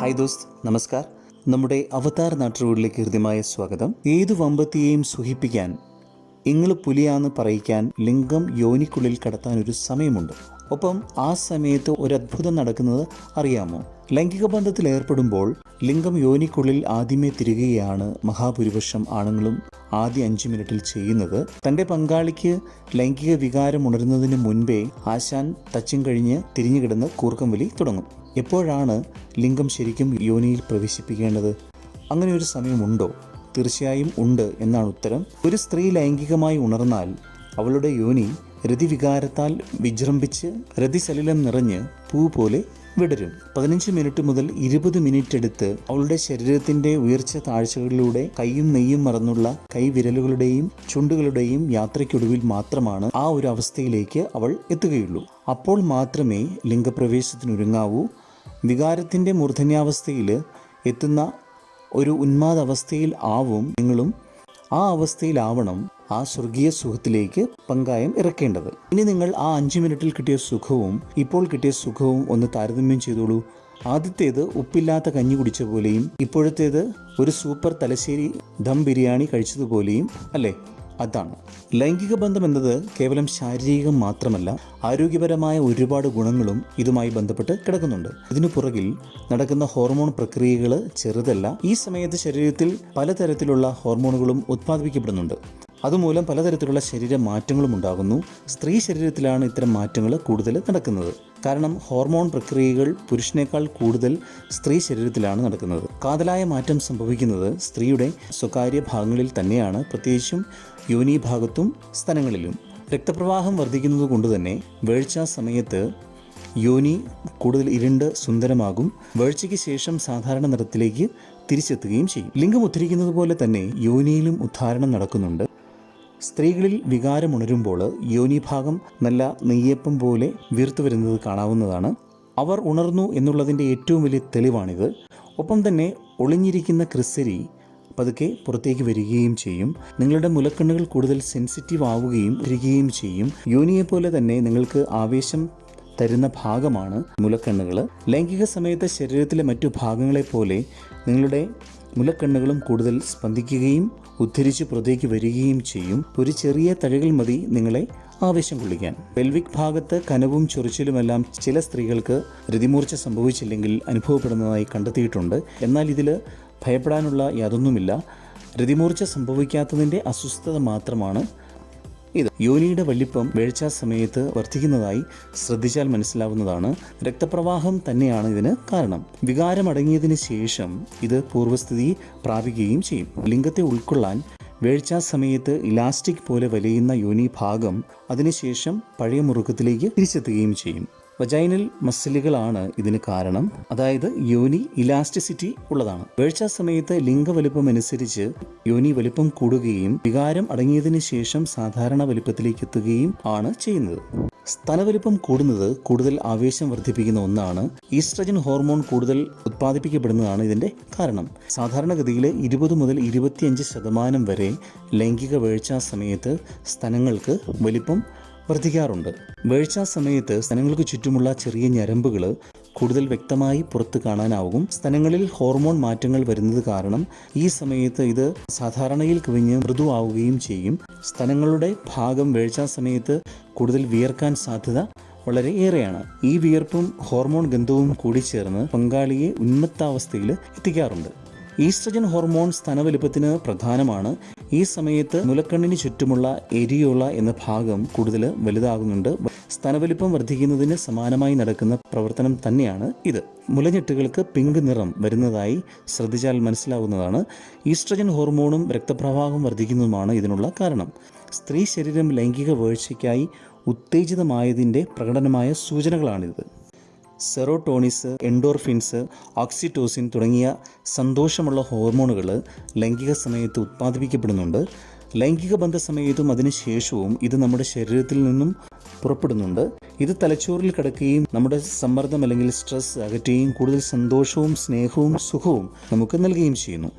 Hi ദോസ്ത് നമസ്കാർ. നമ്മുടെ അവതാർ നാട്ടുകളിലേക്ക് ഹൃദ്യമായ സ്വാഗതം. ഏതു വമ്പത്തിയെയും സുഖിപ്പിക്കാൻ നിങ്ങൾ പുലിയാന്ന് പറയിക്കാൻ ലിംഗം യോനിക്കുള്ളിൽ കടത്താൻ ഒരു സമയമുണ്ട്. ഒപ്പം ആ സമയത്ത് ഒരു അത്ഭുതം നടക്കുന്നത് അറിയാമോ? ലൈംഗിക ബന്ധത്തിൽ ഏർപ്പെടുമ്പോൾ ലിംഗം യോനിക്കുള്ളിൽ ആദ്യമേ തിരികുകയാണ് മഹാഭൂരിപക്ഷം ആണുങ്ങളും ആദ്യ അഞ്ച് മിനിറ്റിൽ ചെയ്യുന്നത്. തന്റെ പങ്കാളിക്ക് ലൈംഗിക വികാരം ഉണരുന്നതിന് മുൻപേ ആശാൻ തച്ചും കഴിഞ്ഞ് തിരിഞ്ഞുകിടന്ന് കൂർക്കം വലി തുടങ്ങും. എപ്പോഴാണ് ലിംഗം ശരിക്കും യോനിയിൽ പ്രവേശിപ്പിക്കേണ്ടത്? അങ്ങനെ ഒരു സമയമുണ്ടോ? തീർച്ചയായും ഉണ്ട് എന്നാണ് ഉത്തരം. ഒരു സ്ത്രീ ലൈംഗികമായി ഉണർന്നാൽ അവളുടെ യോനി രതിവികാരത്താൽ വിജൃംഭിച്ച് രതിസലിലം നിറഞ്ഞ് പൂ പോലെ വിടരും. പതിനഞ്ച് മിനിറ്റ് മുതൽ ഇരുപത് മിനിറ്റ് എടുത്ത് അവളുടെ ശരീരത്തിന്റെ ഉയർച്ച താഴ്ചകളിലൂടെ കൈയും നെയ്യും മറന്നുള്ള കൈവിരലുകളുടെയും ചുണ്ടുകളുടെയും യാത്രയ്ക്കൊടുവിൽ മാത്രമാണ് ആ ഒരു അവസ്ഥയിലേക്ക് അവൾ എത്തുകയുള്ളൂ. അപ്പോൾ മാത്രമേ ലിംഗപ്രവേശത്തിനൊരുങ്ങാവൂ. വികാരത്തിന്റെ മൂർധന്യാവസ്ഥയിൽ എത്തുന്ന ഒരു ഉന്മാദവസ്ഥയിൽ ആവും നിങ്ങളും. ആ അവസ്ഥയിലാവണം ആ സ്വർഗീയ സുഖത്തിലേക്ക് പങ്കായം ഇറക്കേണ്ടത്. ഇനി നിങ്ങൾ ആ അഞ്ച് മിനിറ്റിൽ കിട്ടിയ സുഖവും ഇപ്പോൾ കിട്ടിയ സുഖവും ഒന്ന് താരതമ്യം ചെയ്തോളൂ. ആദ്യത്തേത് ഉപ്പില്ലാത്ത കഞ്ഞി കുടിച്ച പോലെയും ഇപ്പോഴത്തേത് ഒരു സൂപ്പർ തലശ്ശേരി ദം ബിരിയാണി കഴിച്ചതുപോലെയും അല്ലേ? അതാണ്. ലൈംഗിക ബന്ധം എന്നത് കേവലം ശാരീരികം മാത്രമല്ല ആരോഗ്യപരമായ ഒരുപാട് ഗുണങ്ങളും ഇതുമായി ബന്ധപ്പെട്ട് കിടക്കുന്നുണ്ട്. ഇതിനു പുറകിൽ നടക്കുന്ന ഹോർമോൺ പ്രക്രിയകൾ ചെറുതല്ല ഈ സമയത്ത് ശരീരത്തിൽ പലതരത്തിലുള്ള ഹോർമോണുകളും ഉത്പാദിപ്പിക്കപ്പെടുന്നുണ്ട്. അതുമൂലം പലതരത്തിലുള്ള ശരീര മാറ്റങ്ങളും ഉണ്ടാകുന്നു. സ്ത്രീ ശരീരത്തിലാണ് ഇത്തരം മാറ്റങ്ങൾ കൂടുതൽ നടക്കുന്നത്. കാരണം ഹോർമോൺ പ്രക്രിയകൾ പുരുഷനേക്കാൾ കൂടുതൽ സ്ത്രീ ശരീരത്തിലാണ് നടക്കുന്നത്. കാതലായ മാറ്റം സംഭവിക്കുന്നത് സ്ത്രീയുടെ സ്വകാര്യ ഭാഗങ്ങളിൽ തന്നെയാണ്. പ്രത്യേകിച്ചും യോനി ഭാഗത്തും സ്ഥലങ്ങളിലും. രക്തപ്രവാഹം വർദ്ധിക്കുന്നത് കൊണ്ട് തന്നെ വേഴ്ച സമയത്ത് യോനി കൂടുതൽ ഇരുണ്ട് സുന്ദരമാകും. വേഴ്ചയ്ക്ക് ശേഷം സാധാരണ നിറത്തിലേക്ക് തിരിച്ചെത്തുകയും ചെയ്യും. ലിംഗം ഉദ്ധരിക്കുന്നത് പോലെ തന്നെ യോനിയിലും ഉദ്ധാരണം നടക്കുന്നുണ്ട്. സ്ത്രീകളിൽ വികാരം ഉണരുമ്പോൾ യോനിഭാഗം നല്ല നെയ്യപ്പം പോലെ വീർത്തു വരുന്നത് കാണാവുന്നതാണ്. അവർ ഉണർന്നു എന്നുള്ളതിന്റെ ഏറ്റവും വലിയ തെളിവാണിത്. ഒപ്പം തന്നെ ഒളിഞ്ഞിരിക്കുന്ന ക്രിസരി പതുക്കെ പുറത്തേക്ക് വരികയും ചെയ്യും. നിങ്ങളുടെ മുലക്കണ്ണുകൾ കൂടുതൽ സെൻസിറ്റീവ് ആവുകയും വരികയും ചെയ്യും. യോനിയെ പോലെ തന്നെ നിങ്ങൾക്ക് ആവേശം തരുന്ന ഭാഗമാണ് മുലക്കണ്ണുകൾ. ലൈംഗിക സമയത്ത് ശരീരത്തിലെ മറ്റു ഭാഗങ്ങളെപ്പോലെ നിങ്ങളുടെ മുലക്കണ്ണുകളും കൂടുതൽ സ്പന്ദിക്കുകയും ഉദ്ധരിച്ച് പുറത്തേക്ക് വരികയും ചെയ്യും. ഒരു ചെറിയ തഴകൾ മതി നിങ്ങളെ ആവേശം കൊള്ളിക്കാൻ. പെൽവിക് ഭാഗത്ത് കനവും ചൊറിച്ചിലുമെല്ലാം ചില സ്ത്രീകൾക്ക് രതിമൂർച്ച സംഭവിച്ചില്ലെങ്കിൽ അനുഭവപ്പെടുന്നതായി കണ്ടെത്തിയിട്ടുണ്ട്. എന്നാൽ ഇതിൽ ഭയപ്പെടാനുള്ള യാതൊന്നുമില്ല. രതിമൂർച്ച സംഭവിക്കാത്തതിന്റെ അസ്വസ്ഥത മാത്രമാണ് ഇത് യോനിയുടെ വലിപ്പം വേഴ്ചാ സമയത്ത് വർദ്ധിക്കുന്നതായി ശ്രദ്ധിച്ചാൽ മനസ്സിലാവുന്നതാണ്. രക്തപ്രവാഹം തന്നെയാണ് ഇതിന് കാരണം. വികാരമടങ്ങിയതിന് ശേഷം ഇത് പൂർവസ്ഥിതി പ്രാപിക്കുകയും ചെയ്യും. ലിംഗത്തെ ഉൾക്കൊള്ളാൻ വേഴ്ചാ സമയത്ത് ഇലാസ്റ്റിക് പോലെ വലയുന്ന യോനി ഭാഗം അതിനുശേഷം പഴയ മുറുക്കത്തിലേക്ക് തിരിച്ചെത്തുകയും ചെയ്യും. വജൈനൽ മസിലുകളാണ് ഇതിന് കാരണം. അതായത് യോനി ഇലാസ്റ്റിസിറ്റി ഉള്ളതാണ്. വീഴ്ച സമയത്ത് ലിംഗവലുപ്പം അനുസരിച്ച് യോനി വലുപ്പം കൂടുകയും വികാരം അടങ്ങിയതിനു ശേഷം സാധാരണ വലുപ്പത്തിലേക്ക് എത്തുകയും ആണ് ചെയ്യുന്നത്. സ്തനവലിപ്പം കൂടുന്നത് കൂടുതൽ ആവേശം വർദ്ധിപ്പിക്കുന്ന ഒന്നാണ്. ഈസ്ട്രജൻ ഹോർമോൺ കൂടുതൽ ഉത്പാദിപ്പിക്കപ്പെടുന്നതാണ് ഇതിന്റെ കാരണം. സാധാരണഗതിയിൽ ഇരുപത് മുതൽ ഇരുപത്തിയഞ്ച് ശതമാനം വരെ ലൈംഗിക വേഴ്ച സമയത്ത് സ്ഥലങ്ങൾക്ക് വലിപ്പം വർദ്ധിക്കാറുണ്ട്. വീഴ്ച സമയത്ത് സ്ഥലങ്ങൾക്ക് ചുറ്റുമുള്ള ചെറിയ ഞരമ്പുകൾ കൂടുതൽ വ്യക്തമായി പുറത്ത് കാണാനാവും. സ്ഥലങ്ങളിൽ ഹോർമോൺ മാറ്റങ്ങൾ വരുന്നത് കാരണം ഈ സമയത്ത് ഇത് സാധാരണയിൽ കവിഞ്ഞ് മൃദുവാവുകയും ചെയ്യും. സ്ഥലങ്ങളുടെ ഭാഗം വീഴ്ച സമയത്ത് കൂടുതൽ വിയർക്കാൻ സാധ്യത വളരെ ഏറെയാണ് ഈ വിയർപ്പും ഹോർമോൺ ഗന്ധവും കൂടി ചേർന്ന് പങ്കാളിയെ ഉന്മത്താവസ്ഥയിൽ എത്തിക്കാറുണ്ട്. ഈസ്ട്രജൻ ഹോർമോൺ സ്തനവലിപ്പത്തിന് പ്രധാനമാണ്. ഈ സമയത്ത് മുലക്കണ്ണിന് ചുറ്റുമുള്ള എരിയോള എന്ന ഭാഗം കൂടുതൽ വലുതാകുന്നുണ്ട്. സ്തനവലിപ്പം വർദ്ധിക്കുന്നതിന് സമാനമായി നടക്കുന്ന പ്രവർത്തനം തന്നെയാണ് ഇത്. മുലഞ്ഞെട്ടുകൾക്ക് പിങ്ക് നിറം വരുന്നതായി ശ്രദ്ധിച്ചാൽ മനസ്സിലാവുന്നതാണ്. ഈസ്ട്രജൻ ഹോർമോണും രക്തപ്രവാഹം വർദ്ധിക്കുന്നതുമാണ് ഇതിനുള്ള കാരണം. സ്ത്രീ ശരീരം ലൈംഗിക വീഴ്ചയ്ക്കായി ഉത്തേജിതമായതിന്റെ പ്രകടനമായ സൂചനകളാണിത്. സെറോട്ടോണിസ് എൻഡോർഫിൻസ് ഓക്സിറ്റോസിൻ തുടങ്ങിയ സന്തോഷമുള്ള ഹോർമോണുകൾ ലൈംഗിക സമയത്ത് ഉത്പാദിപ്പിക്കപ്പെടുന്നുണ്ട്. ലൈംഗിക ബന്ധ സമയത്തും അതിനുശേഷവും ഇത് നമ്മുടെ ശരീരത്തിൽ നിന്നും പുറപ്പെടുന്നുണ്ട്. ഇത് തലച്ചോറിൽ കിടക്കുകയും നമ്മുടെ സമ്മർദ്ദം അല്ലെങ്കിൽ സ്ട്രെസ് അകറ്റുകയും കൂടുതൽ സന്തോഷവും സ്നേഹവും സുഖവും നമുക്ക് നൽകുകയും ചെയ്യുന്നു.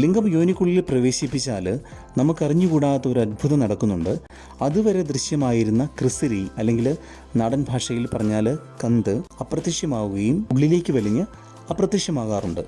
ലിംഗം യോനിക്കുള്ളിൽ പ്രവേശിപ്പിച്ചാൽ നമുക്കറിഞ്ഞുകൂടാത്ത ഒരു അത്ഭുതം നടക്കുന്നുണ്ട്. അതുവരെ ദൃശ്യമായിരുന്ന ക്രിസരി അല്ലെങ്കിൽ നാടൻ ഭാഷയിൽ പറഞ്ഞാൽ കന്ത് അപ്രത്യക്ഷമാവുകയും ഉള്ളിലേക്ക് വലിഞ്ഞ് അപ്രത്യക്ഷമാകാറുണ്ട്.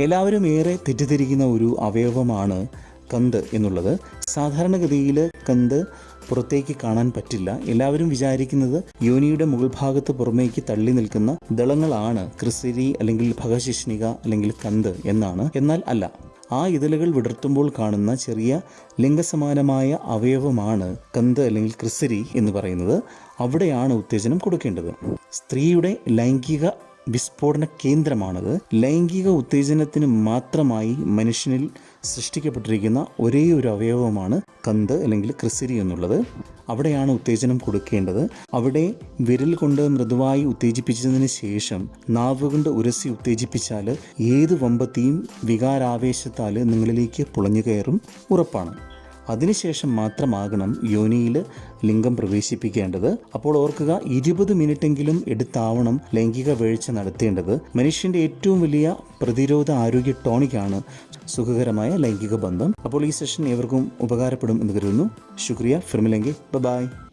എല്ലാവരും ഏറെ തെറ്റിദ്ധരിക്കുന്ന ഒരു അവയവമാണ് കന്ത് എന്നുള്ളത്. സാധാരണഗതിയിൽ കന്ത് പുറത്തേക്ക് കാണാൻ പറ്റില്ല. എല്ലാവരും വിചാരിക്കുന്നത് യോനിയുടെ മുകൾ ഭാഗത്ത് പുറമേക്ക് തള്ളി നിൽക്കുന്ന ദളങ്ങളാണ് ക്രിസിരി അല്ലെങ്കിൽ ഭഗശിഷ്ണിക അല്ലെങ്കിൽ കന്ത് എന്നാണ്. എന്നാൽ അല്ല ആ ഇതളുകൾ വിടർത്തുമ്പോൾ കാണുന്ന ചെറിയ ലിംഗസമാനമായ അവയവമാണ് കന്ത് അല്ലെങ്കിൽ ക്രിസരി എന്ന് പറയുന്നത്. അവിടെയാണ് ഉത്തേജനം കൊടുക്കേണ്ടത്. സ്ത്രീയുടെ ലൈംഗിക വിസ്ഫോടന കേന്ദ്രമാണത്. ലൈംഗിക ഉത്തേജനത്തിന് മാത്രമായി മനുഷ്യനിൽ സൃഷ്ടിക്കപ്പെട്ടിരിക്കുന്ന ഒരേ ഒരു അവയവമാണ് കന്ത് അല്ലെങ്കിൽ ക്രിസിരി എന്നുള്ളത്. അവിടെയാണ് ഉത്തേജനം കൊടുക്കേണ്ടത്. അവിടെ വിരൽ കൊണ്ട് മൃദുവായി ഉത്തേജിപ്പിച്ചതിന് ശേഷം നാവ് കൊണ്ട് ഉരസി ഉത്തേജിപ്പിച്ചാൽ ഏത് വമ്പത്തിയും വികാരാവേശത്താൽ നിങ്ങളിലേക്ക് പുളഞ്ഞു കയറും. ഉറപ്പാണ്. അതിനുശേഷം മാത്രമാകണം യോനിയിൽ ലിംഗം പ്രവേശിപ്പിക്കേണ്ടത്. അപ്പോൾ ഓർക്കുക ഇരുപത് മിനിറ്റെങ്കിലും എടുത്താവണം ലൈംഗിക വീഴ്ച നടത്തേണ്ടത്. മനുഷ്യന്റെ ഏറ്റവും വലിയ പ്രതിരോധ ആരോഗ്യ ടോണിക്കാണ് സുഖകരമായ ലൈംഗിക ബന്ധം. അപ്പോൾ ഈ സെഷൻ ഏവർക്കും ഉപകാരപ്പെടും എന്ന് കരുതുന്നു. ശുക്രിയ. ഫിർമിലെങ്കിൽ ബൈ.